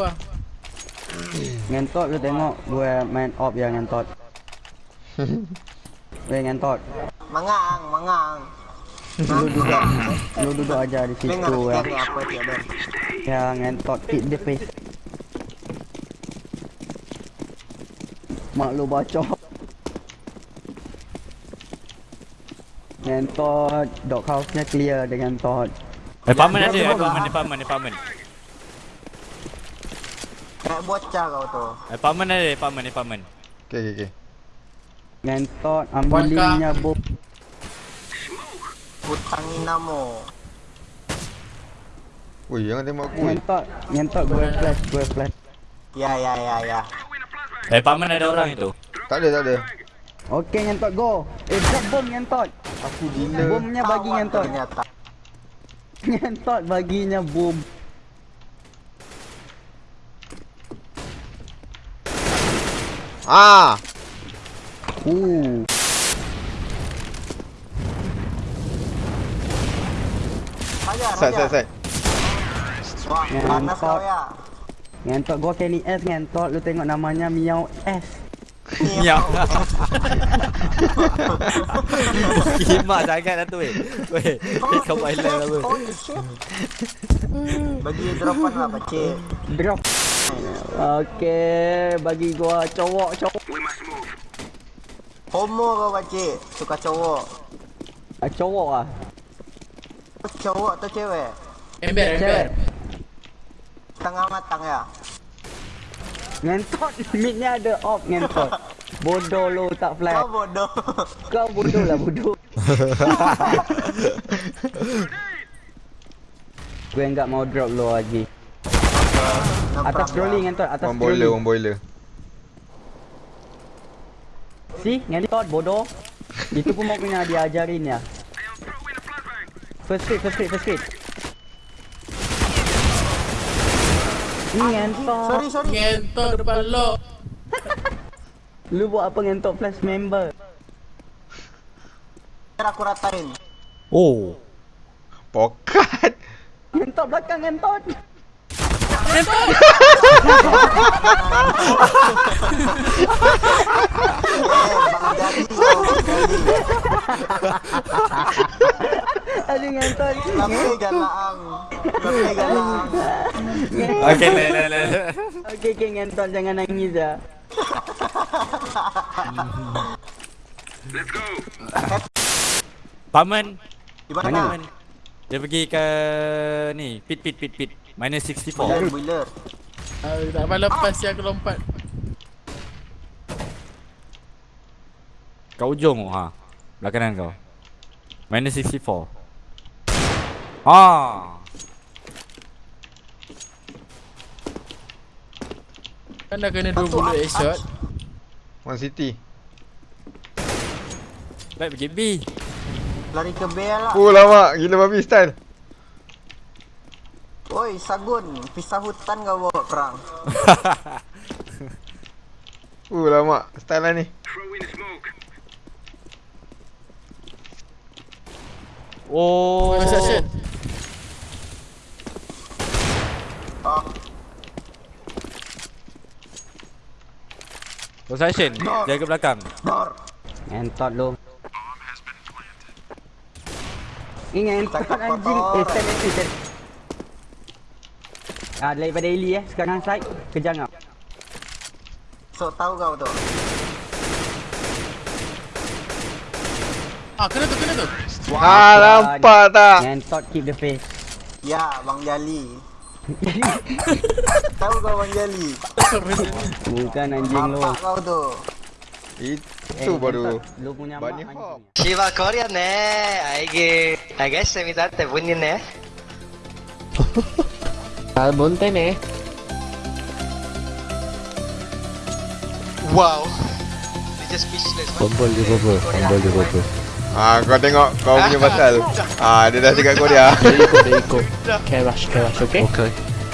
gua. Ngentot lu tengok gue main op ya ngentot. Weh ngentot. Mangang, mangang. Lu duduk lu duduk aja di situ ya. dia. Ya ngentot hit the face. Mak lu bacok. Ngentot, dog house-nya clear dengan tot. Apartment ada, apartment, apartment, apartment. Kayak bocah kau tu. Apartment ada, apartment, apartment. Okay, okay, okay. Ngentot, ambilnya bom. Hutangi namo. Ui, jangan tembak aku. Ngentot, ngentot gue flash, gue flash. Ya ya ya ya. Apartment ada orang itu. Tak ada, tak ada. Okey ngentot go. Eh drop bom ngentot. Aku gila. Bomnya bagi ngentot. Ternyata. Ngentot baginya bom. Ah! Uh. Wah, Ya, panas nampak. kau ya. Ngentot gua Kenny S ngentot lu tengok namanya Miao S. Ya. Kimak sangat dah tu weh. Weh, kau main lain apa? Bagi dropan lah pakcik. Drop. Okey, bagi gua cowok cowok. Homo kau pakcik. Suka cowok. Ah, cowok ah. Cowok atau cewek? Ember, ember. Tengah matang ya. Ngentot midnya ada off ngentot. Bodoh lu tak flash. Kau bodoh. Kau bodoh lah bodoh. Gue enggak mau drop lu lagi. Atas problem. trolling ngentot, atas One boiler, trolling. one boiler. Si, ngentot bodoh. Itu pun mau kena diajarin ya. First hit, first hit, first hit. Ni ngentot. Sorry, sorry. Ngentot depan lo. Lu buat apa ngentot flash member? Aku ratain. Oh. Pokat. Ngentot belakang ngentot. Tapi galang. Tapi galang. Okey, le le le. Okey, okey ngentot jangan nangis ya. Paman. Di mana? Paman. Dia pergi ke ni, pit pit pit pit. Minus 64. Boiler, boiler. Ah, tak apa lepas yang aku lompat. Kat ujung ha. Belah kanan kau. Minus 64. Ah. Kan dah kena 2 bullet headshot. One city. Baik pergi B. Lari ke B lah. Oh, lama. Gila babi style. Oi, Sagun. Pisah hutan kau bawa perang. Oh, lama. Style lah ni. Oh. Construction. Ah, Possession. Jaga belakang. dor. Ngentot lu. Ngentot Cakap anjing. Eh, stand stand stand. Ah, daripada Eli eh. Sekarang side kejar kau. So tahu kau tu. Ah, kena tu, kena tu. Wah, ah, nampak tak? Yang keep the face. Ya, Bang Jali. tahu kau Bang Jali. Bukan anjing lu. Nampak kau tu. Itu eh, baru. Lu punya Bani Hop. Shiva Korea ne. Aige. I guess semi tante bunyi ne. tal Montené. Wow. Just speechless. Bombol dia apa? Bombol dia apa? Ah, kau tengok kau punya pasal. Ah, dia dah cakap kau dia. Dia ikut, dia ikut. Kerash, kerash, okay? Okay.